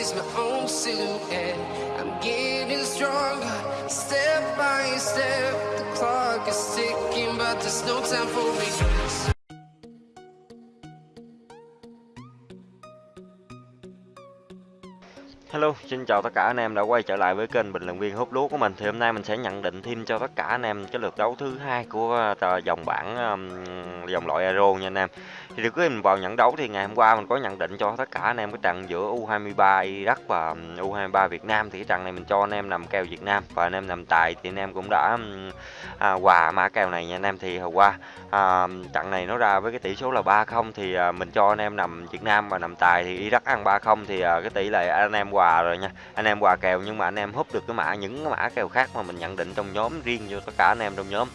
is my own silhouette. I'm getting stronger, step by step. The clock is ticking, but there's no time for me. Hello, xin chào tất cả anh em đã quay trở lại với kênh bình luận viên hút lúa của mình. Thì hôm nay mình sẽ nhận định thêm cho tất cả anh em cái lượt đấu thứ hai của ờ, dòng bảng dòng loại Aero nha anh em. Thì được mình vào nhận đấu thì ngày hôm qua mình có nhận định cho tất cả anh em cái trận giữa U23 Iraq và U23 Việt Nam. Thì cái trận này mình cho anh em nằm kèo Việt Nam và anh em nằm tài thì anh em cũng đã à, quà mã kèo này nha anh em. Thì hôm qua à, trận này nó ra với cái tỷ số là 3-0 thì à, mình cho anh em nằm Việt Nam và nằm tài thì Iraq ăn 3-0 thì à, cái tỷ lệ anh em quà rồi nha. Anh em quà kèo nhưng mà anh em húp được cái mã những cái mã kèo khác mà mình nhận định trong nhóm riêng cho tất cả anh em trong nhóm.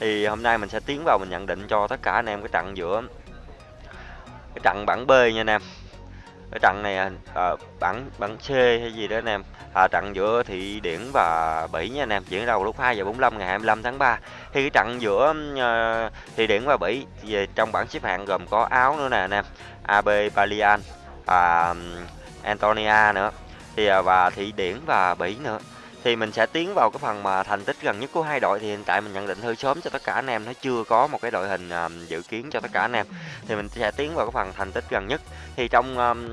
Thì hôm nay mình sẽ tiến vào mình nhận định cho tất cả anh em cái trận giữa trận bảng B nha anh em. Cái trận này à, bảng bảng C hay gì đó anh em. À, trận giữa Thị Điển và Bỉ nha anh em. Diễn ra vào lúc 2 giờ 45 ngày 25 tháng 3 thì cái trận giữa à, ờ, Thị Điển và Bỉ về trong bảng xếp hạng gồm có Áo nữa nè anh em. AB Balian à, Antonia nữa. Thì à, và Thị Điển và Bỉ nữa thì mình sẽ tiến vào cái phần mà thành tích gần nhất của hai đội. Thì hiện tại mình nhận định hơi sớm cho tất cả anh em. Nó chưa có một cái đội hình um, dự kiến cho tất cả anh em. Thì mình sẽ tiến vào cái phần thành tích gần nhất. Thì trong um,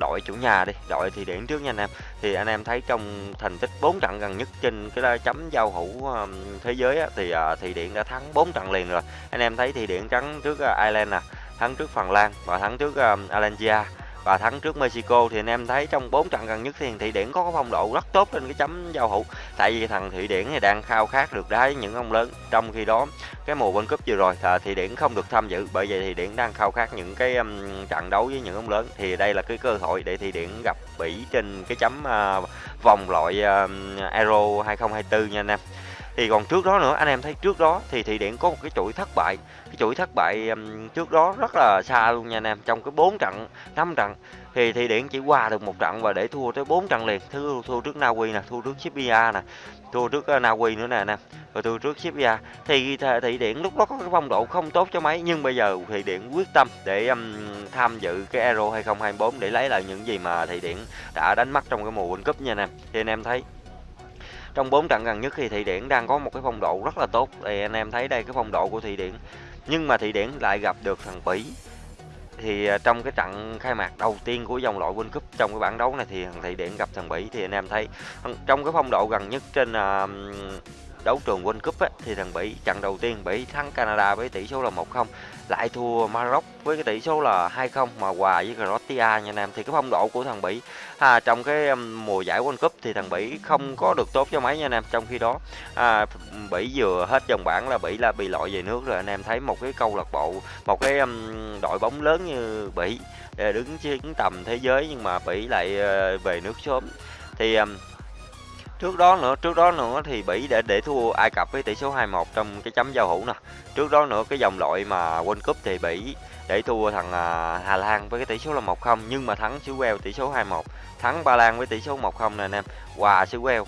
đội chủ nhà đi đội thì điển trước nha anh em. Thì anh em thấy trong thành tích 4 trận gần nhất trên cái chấm giao hữu um, thế giới á, thì uh, thì điện đã thắng 4 trận liền rồi. Anh em thấy thì điện trắng trước uh, Ireland nè thắng trước Phần Lan và thắng trước um, Alangia và thắng trước Mexico thì anh em thấy trong 4 trận gần nhất thì Thụy Điển có phong độ rất tốt trên cái chấm giao hữu. Tại vì thằng Thụy Điển thì đang khao khát được đá với những ông lớn trong khi đó cái mùa World Cup vừa rồi thì Thụy Điển không được tham dự. Bởi vậy thì Điển đang khao khát những cái um, trận đấu với những ông lớn. Thì đây là cái cơ hội để Thụy Điển gặp Bỉ trên cái chấm uh, vòng loại uh, Euro 2024 nha anh em thì còn trước đó nữa anh em thấy trước đó thì thị điện có một cái chuỗi thất bại. Cái chuỗi thất bại um, trước đó rất là xa luôn nha anh em trong cái bốn trận năm trận. Thì thị điện chỉ qua được một trận và để thua tới bốn trận liền. Thua thua trước Na Uy nè thua trước Serbia nè thua trước uh, Na Uy nữa nè nè rồi thua trước Serbia thì thị điện lúc đó có cái phong độ không tốt cho mấy nhưng bây giờ thị điện quyết tâm để um, tham dự cái Euro 2024 để lấy lại những gì mà thị điện đã đánh mất trong cái mùa World Cup nha anh em. Thì anh em thấy trong bốn trận gần nhất thì Thụy Điển đang có một cái phong độ rất là tốt. Thì anh em thấy đây cái phong độ của Thụy Điển. Nhưng mà Thụy Điển lại gặp được thằng Bỉ. Thì à, trong cái trận khai mạc đầu tiên của dòng loại World Cup trong cái bảng đấu này thì thằng Thụy Điển gặp thằng Bỉ thì anh em thấy trong cái phong độ gần nhất trên à, đấu trường World Cup ấy, thì thằng Bỉ trận đầu tiên Bỉ thắng Canada với tỷ số là 1-0 lại thua Maroc với cái tỷ số là 2-0 mà hòa với Croatia nha anh em. Thì cái phong độ của thằng Bỉ à, trong cái um, mùa giải World Cup thì thằng Bỉ không có được tốt cho mấy nha anh em. Trong khi đó à, Bỉ vừa hết dòng bảng là Bỉ là bị loại về nước rồi. Anh em thấy một cái câu lạc bộ một cái um, đội bóng lớn như Bỉ à, đứng chiến tầm thế giới nhưng mà Bỉ lại uh, về nước sớm. Thì um, Trước đó nữa, trước đó nữa thì Bỉ để để thua Ai Cập với tỷ số 2-1 trong cái chấm giao hữu nè. Trước đó nữa cái dòng loại mà World Cup thì Bỉ để thua thằng à, Hà Lan với cái tỷ số là 1-0 nhưng mà thắng xứ Wales tỷ số 2-1. Thắng Ba Lan với tỷ số 1-0 nè anh em. Hòa xứ Wales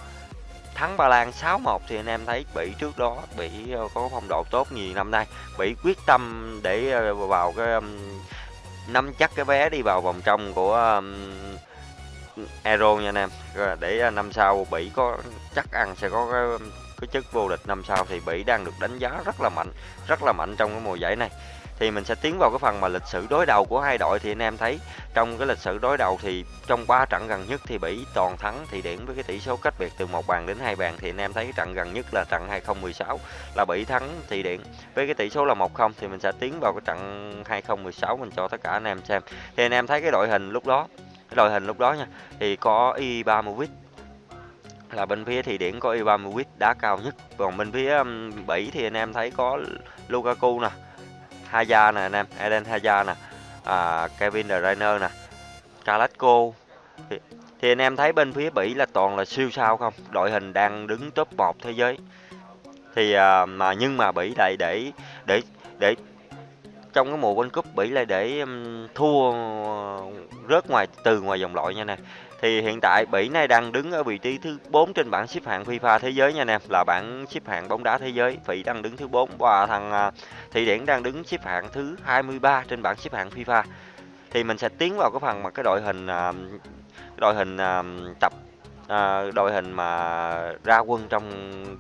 thắng Ba Lan 6-1 thì anh em thấy Bỉ trước đó Bỉ ờ, có phong độ tốt nhiều năm nay. Bỉ quyết tâm để ờ, vào cái nắm chắc cái vé đi vào vòng trong của um, Euro nha anh em. Để à, năm sau Bỉ có chắc ăn sẽ có cái, cái chức vô địch năm sau thì Bỉ đang được đánh giá rất là mạnh rất là mạnh trong cái mùa giải này. Thì mình sẽ tiến vào cái phần mà lịch sử đối đầu của hai đội thì anh em thấy trong cái lịch sử đối đầu thì trong ba trận gần nhất thì Bỉ toàn thắng thì điểm với cái tỷ số cách biệt từ một bàn đến hai bàn thì anh em thấy cái trận gần nhất là trận 2016 là Bỉ thắng thì điện với cái tỷ số là 1-0 thì mình sẽ tiến vào cái trận 2016 mình cho tất cả anh em xem. Thì anh em thấy cái đội hình lúc đó cái đội hình lúc đó nha thì có Ibrahimovic là bên phía thì điển có Ibrahimovic đá cao nhất. Còn bên phía um, Bỉ thì anh em thấy có Lukaku nè Hazard nè anh em Eden Hazard nè à, Kevin De Bruyne nè Carrasco. Thì, thì anh em thấy bên phía Bỉ là toàn là siêu sao không? Đội hình đang đứng top 1 thế giới. Thì à, mà nhưng mà Bỉ lại để để để trong cái mùa World Cup Bỉ lại để um, thua ờ, rớt ngoài, từ ngoài vòng loại nha nè. Thì hiện tại Bỉ này đang đứng ở vị trí thứ 4 trên bảng xếp hạng FIFA thế giới nha nè, là bảng xếp hạng bóng đá thế giới. Bỉ đang đứng thứ 4 và thằng ờ, Thụy Điển đang đứng xếp hạng thứ 23 trên bảng xếp hạng FIFA. Thì mình sẽ tiến vào cái phần mà cái đội hình ờ, đội hình tập à, đội hình mà ra quân trong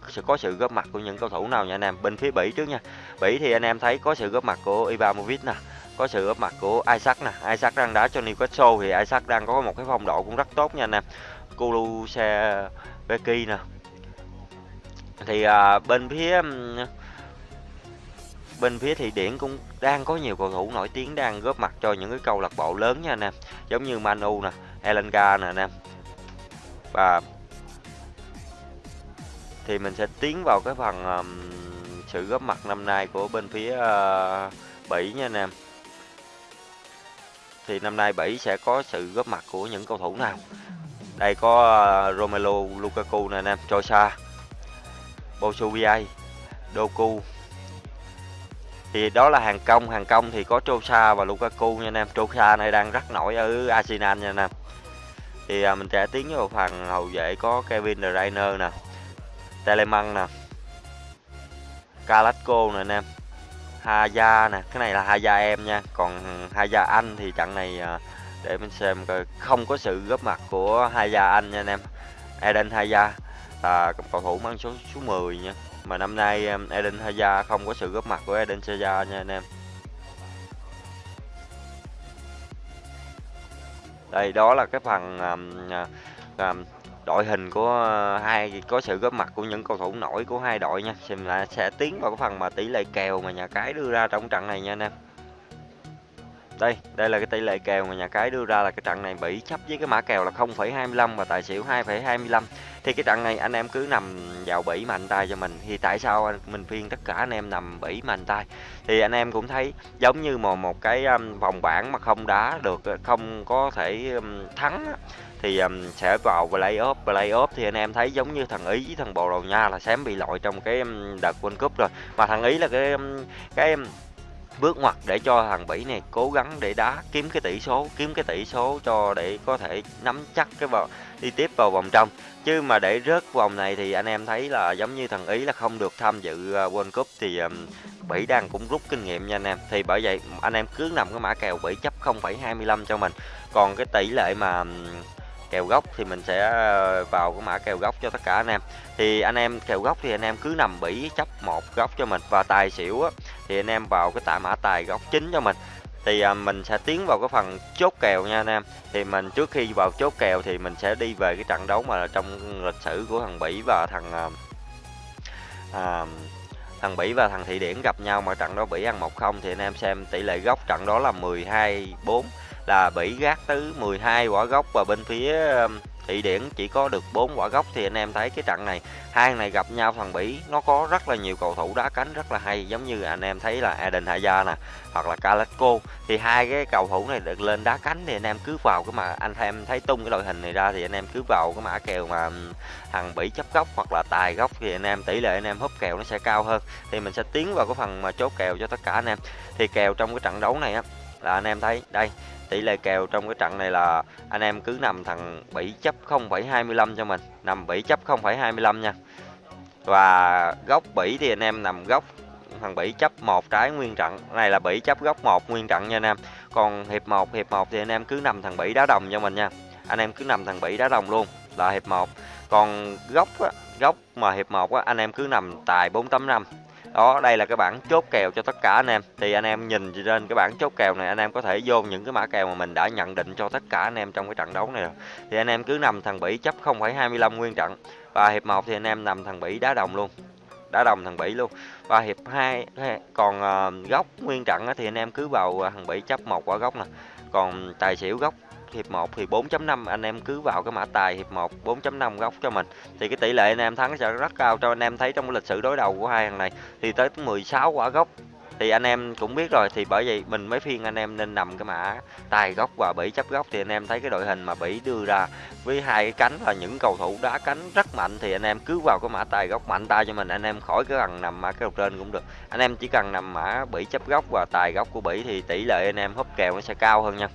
sẽ có sự góp mặt của những cầu thủ nào nha anh em? Bên phía Bỉ trước nha. Bỉ thì anh em thấy có sự góp mặt của Ibrahimovic nè có sự góp mặt của Isaac nè. Isaac đang đá cho Newcastle thì Isaac đang có một cái phong độ cũng rất tốt nha anh em. Kulusevski nè. Thì à, bên phía bên phía thị điển cũng đang có nhiều cầu thủ nổi tiếng đang góp mặt cho những cái câu lạc bộ lớn nha anh em. Giống như Manu nè Elenga nè anh em và thì mình sẽ tiến vào cái phần um, sự góp mặt năm nay của bên phía uh, Bỉ nha anh em. Thì năm nay Bỉ sẽ có sự góp mặt của những cầu thủ nào? Đây có uh, Romelu Lukaku nè anh em Trosa Bosubiai Doku. Thì đó là hàng công hàng công thì có Trosa và Lukaku nha anh em. Trosa này đang rất nổi ở Arsenal nha anh em thì à, mình sẽ tiến vào phần hậu vệ có Kevin De Bruyne nè Telemann nè Carrasco nè anh em Haya nè. Cái này là Haya em nha còn Haya anh thì trận này à, để mình xem coi không có sự góp mặt của Haya anh nha anh em. Eden Haya là cầu thủ mang số số 10 nha. Mà năm nay Eden Haya không có sự góp mặt của Eden Hazard nha anh em. Đây đó là cái phần um, um, đội hình của ờ, hai có sự góp mặt của những cầu thủ nổi của hai đội nha. Xem là sẽ tiến vào cái phần mà tỷ lệ kèo mà nhà cái đưa ra trong trận này nha anh em đây đây là cái tỷ lệ kèo mà nhà cái đưa ra là cái trận này bị chấp với cái mã kèo là 0,25 và tài xỉu 2,25 thì cái trận này anh em cứ nằm vào bỉ mạnh tay cho mình. Thì tại sao mình phiên tất cả anh em nằm bỉ mạnh tay? Thì anh em cũng thấy giống như mà một cái um, vòng bảng mà không đá được không có thể um, thắng thì um, sẽ vào playoff playoff thì anh em thấy giống như thằng ý với thằng bồ đầu nha là xém bị loại trong cái um, đợt world cup rồi. Mà thằng ý là cái um, cái um, bước ngoặt để cho thằng Bỉ này cố gắng để đá kiếm cái tỷ số kiếm cái tỷ số cho để có thể nắm chắc cái vào đi tiếp vào vòng trong. Chứ mà để rớt vòng này thì anh em thấy là giống như thằng Ý là không được tham dự ờ, World Cup thì um, Bỉ đang cũng rút kinh nghiệm nha anh em. Thì bởi vậy anh em cứ nằm cái mã kèo Bỉ chấp 0,25 cho mình. Còn cái tỷ lệ mà kèo gốc thì mình sẽ ờ, vào cái mã kèo gốc cho tất cả anh em. Thì anh em kèo gốc thì anh em cứ nằm bỉ chấp một góc cho mình. Và tài xỉu á, thì anh em vào cái tạ mã tài góc chính cho mình. Thì à, mình sẽ tiến vào cái phần chốt kèo nha anh em. Thì mình trước khi vào chốt kèo thì mình sẽ đi về cái trận đấu mà trong lịch sử của thằng Bỉ và thằng à, à, thằng Bỉ và thằng Thị Điển gặp nhau mà trận đó Bỉ ăn 1-0 thì anh em xem tỷ lệ góc trận đó là 12-4 là Bỉ gác tới 12 quả góc và bên phía Thụy Điển chỉ có được 4 quả gốc thì anh em thấy cái trận này, hai này gặp nhau thằng Bỉ, nó có rất là nhiều cầu thủ đá cánh rất là hay, giống như anh em thấy là Eden Hazard nè, hoặc là Carrasco. Thì hai cái cầu thủ này được lên đá cánh thì anh em cứ vào cái mà, anh em thấy tung cái đội hình này ra thì anh em cứ vào cái mã kèo mà thằng Bỉ chấp góc hoặc là tài góc thì anh em, tỷ lệ anh em húp kèo nó sẽ cao hơn. Thì mình sẽ tiến vào cái phần mà chốt kèo cho tất cả anh em. Thì kèo trong cái trận đấu này á, là anh em thấy, đây tỷ lệ kèo trong cái trận này là anh em cứ nằm thằng 7 chấp 0,25 cho mình. Nằm 7 chấp 0,25 nha. Và góc 7 thì anh em nằm góc thằng 7 chấp một trái nguyên trận. Này là 7 chấp góc một nguyên trận nha anh em. Còn hiệp 1 hiệp 1 thì anh em cứ nằm thằng 7 đá đồng cho mình nha. Anh em cứ nằm thằng 7 đá đồng luôn là hiệp 1 còn góc á, góc mà hiệp 1 á, anh em cứ nằm tài 485 đó đây là cái bảng chốt kèo cho tất cả anh em. Thì anh em nhìn trên cái bảng chốt kèo này anh em có thể vô những cái mã kèo mà mình đã nhận định cho tất cả anh em trong cái trận đấu này rồi. Thì anh em cứ nằm thằng Bỉ chấp 0,25 nguyên trận. Và hiệp 1 thì anh em nằm thằng Bỉ đá đồng luôn. Đá đồng thằng Bỉ luôn. Và hiệp 2 còn uh, góc nguyên trận thì anh em cứ vào ờ, thằng Bỉ chấp một quả góc nè. Còn tài xỉu góc hiệp 1 thì 4.5 anh em cứ vào cái mã tài hiệp 1 4.5 góc cho mình. Thì cái tỷ lệ anh em thắng sẽ rất cao cho anh em thấy trong lịch sử đối đầu của hai thằng này. Thì tới 16 quả góc thì anh em cũng biết rồi, thì bởi vậy mình mới phiên anh em nên nằm cái mã tài góc và bỉ chấp góc thì anh em thấy cái đội hình mà bỉ đưa ra với hai cái cánh là những cầu thủ đá cánh rất mạnh, thì anh em cứ vào cái mã tài góc mạnh tay cho mình, anh em khỏi cái cần nằm mã cái đầu trên cũng được. Anh em chỉ cần nằm mã bỉ chấp góc và tài góc của bỉ thì tỷ lệ anh em húp kèo nó sẽ cao hơn nha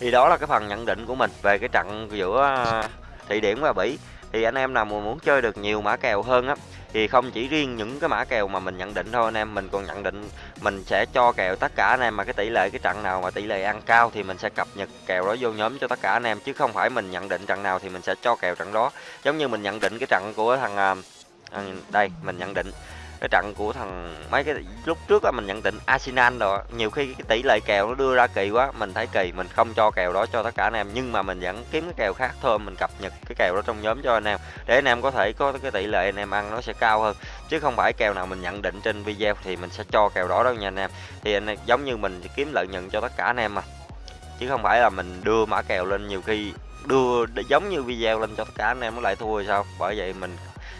thì đó là cái phần nhận định của mình về cái trận giữa à, Thụy Điển và Bỉ. Thì anh em nào mà muốn chơi được nhiều mã kèo hơn á thì không chỉ riêng những cái mã kèo mà mình nhận định thôi anh em mình còn nhận định mình sẽ cho kèo tất cả anh em. Mà cái tỷ lệ cái trận nào mà tỷ lệ ăn cao thì mình sẽ cập nhật kèo đó vô nhóm cho tất cả anh em chứ không phải mình nhận định trận nào thì mình sẽ cho kèo trận đó. Giống như mình nhận định cái trận của thằng à, à đây mình nhận định cái trận của thằng mấy cái lúc trước á mình nhận định Arsenal rồi nhiều khi cái tỷ lệ kèo nó đưa ra kỳ quá mình thấy kỳ mình không cho kèo đó cho tất cả anh em nhưng mà mình vẫn kiếm cái kèo khác thôi mình cập nhật cái kèo đó trong nhóm cho anh em để anh em có thể có cái tỷ lệ anh em ăn nó sẽ cao hơn. Chứ không phải kèo nào mình nhận định trên video thì mình sẽ cho kèo đó đâu nha anh em. Thì anh em, giống như mình kiếm lợi nhuận cho tất cả anh em mà. Chứ không phải là mình đưa mã kèo lên nhiều khi đưa giống như video lên cho tất cả anh em nó lại thua rồi sao? Bởi vậy mình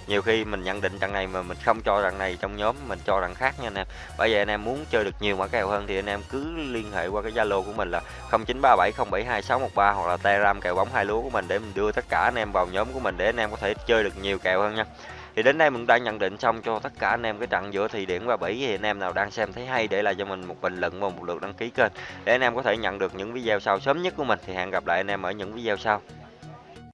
nhiều khi mình nhận định trận này mà mình không cho trận này trong nhóm, mình cho trận khác nha anh em. Bởi vậy anh em muốn chơi được nhiều mã kèo hơn thì anh em cứ liên hệ qua cái zalo của mình là 0937072613 hoặc là telegram kèo bóng hai lúa của mình để mình đưa tất cả anh em vào nhóm của mình để anh em có thể chơi được nhiều kèo hơn nha. Thì đến đây mình đã nhận định xong cho tất cả anh em cái trận giữa thì điển và bỉ thì anh em nào đang xem thấy hay để lại cho mình một bình luận và một lượt đăng ký kênh để anh em có thể nhận được những video sau sớm nhất của mình. Thì hẹn gặp lại anh em ở những video sau.